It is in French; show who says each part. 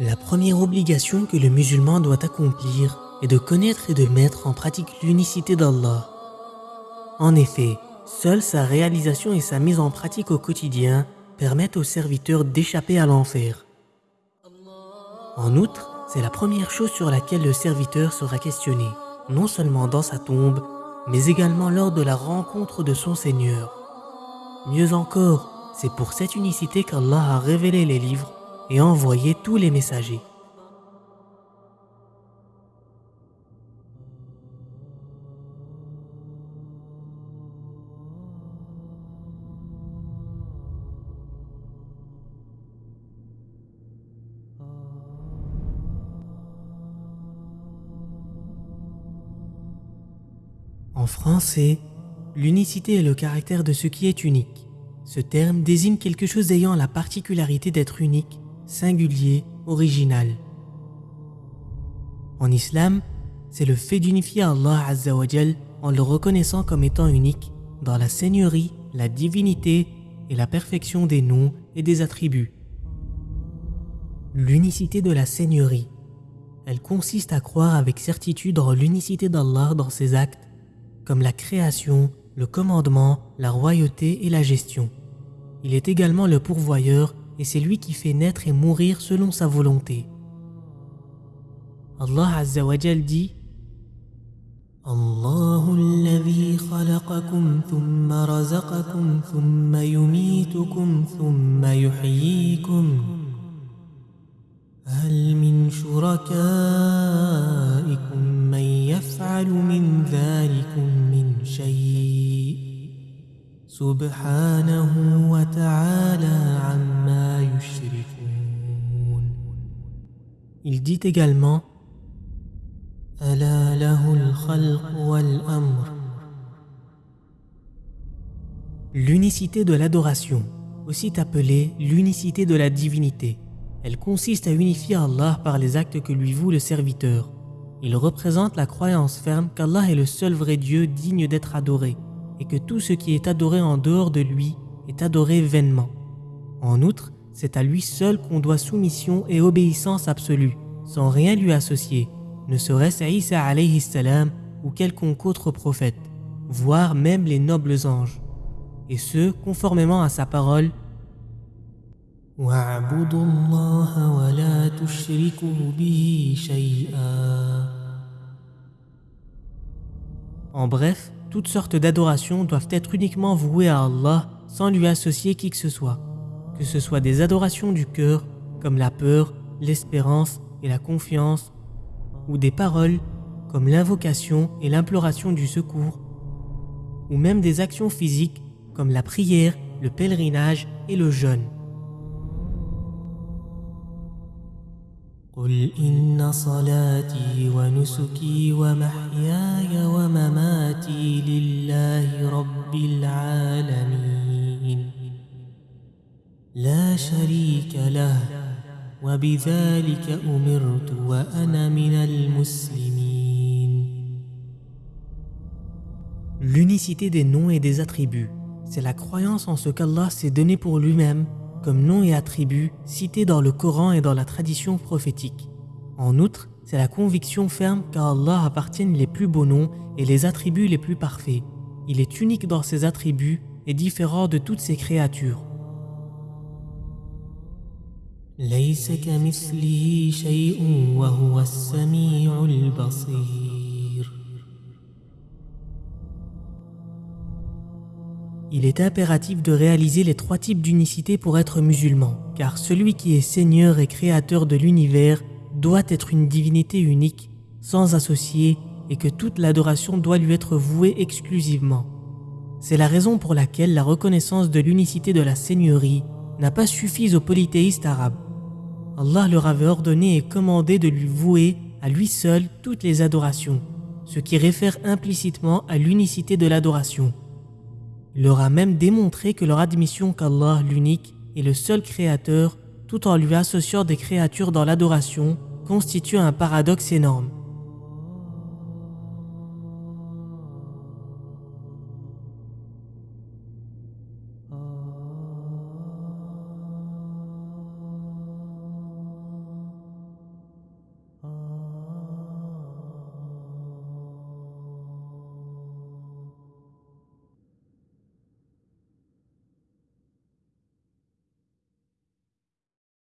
Speaker 1: La première obligation que le musulman doit accomplir est de connaître et de mettre en pratique l'unicité d'Allah. En effet, seule sa réalisation et sa mise en pratique au quotidien permettent aux serviteurs d'échapper à l'enfer. En outre, c'est la première chose sur laquelle le serviteur sera questionné, non seulement dans sa tombe, mais également lors de la rencontre de son Seigneur. Mieux encore, c'est pour cette unicité qu'Allah a révélé les livres et envoyé tous les messagers. En français, l'unicité est le caractère de ce qui est unique. Ce terme désigne quelque chose ayant la particularité d'être unique, singulier, original. En islam, c'est le fait d'unifier Allah Azzawajal en le reconnaissant comme étant unique dans la seigneurie, la divinité et la perfection des noms et des attributs. L'unicité de la seigneurie. Elle consiste à croire avec certitude en l'unicité d'Allah dans ses actes comme la création, le commandement, la royauté et la gestion. Il est également le pourvoyeur et c'est lui qui fait naître et mourir selon sa volonté. Allah Azza wa dit الله الذي خلقكم ثم رزقكم ثم يميتكم ثم يحييكم هل من شركائكم من يفعل من ذلكم من شيء سبحانه وتعالى Il dit également ألا له الخلق والأمر L'unicité de l'adoration, aussi appelée l'unicité de la divinité. Elle consiste à unifier Allah par les actes que lui voue le serviteur. Il représente la croyance ferme qu'Allah est le seul vrai Dieu digne d'être adoré et que tout ce qui est adoré en dehors de lui est adoré vainement. En outre, c'est à lui seul qu'on doit soumission et obéissance absolue, sans rien lui associer, ne serait-ce Isa alayhi salam ou quelconque autre prophète, voire même les nobles anges, et ce, conformément à sa parole en bref, toutes sortes d'adorations doivent être uniquement vouées à Allah sans lui associer qui que ce soit. Que ce soit des adorations du cœur, comme la peur, l'espérance et la confiance, ou des paroles, comme l'invocation et l'imploration du secours, ou même des actions physiques, comme la prière, le pèlerinage et le jeûne. قل إن صلاتي ونسكي ومحياي ومماتي لله رب العالمين لا شريك له وبذلك أمرت وأنا من المسلمين L'unicité des noms et des attributs, c'est la croyance en ce qu'Allah s'est donné pour lui-même comme noms et attributs cités dans le Coran et dans la tradition prophétique. En outre, c'est la conviction ferme qu'à Allah appartiennent les plus beaux noms et les attributs les plus parfaits. Il est unique dans ses attributs et différent de toutes ses créatures. Il est impératif de réaliser les trois types d'unicité pour être musulman, car celui qui est Seigneur et Créateur de l'univers doit être une divinité unique, sans associé, et que toute l'adoration doit lui être vouée exclusivement. C'est la raison pour laquelle la reconnaissance de l'unicité de la Seigneurie n'a pas suffi aux polythéistes arabes. Allah leur avait ordonné et commandé de lui vouer à lui seul toutes les adorations, ce qui réfère implicitement à l'unicité de l'adoration. Il leur a même démontré que leur admission qu'Allah, l'unique, est le seul créateur, tout en lui associant des créatures dans l'adoration, constitue un paradoxe énorme.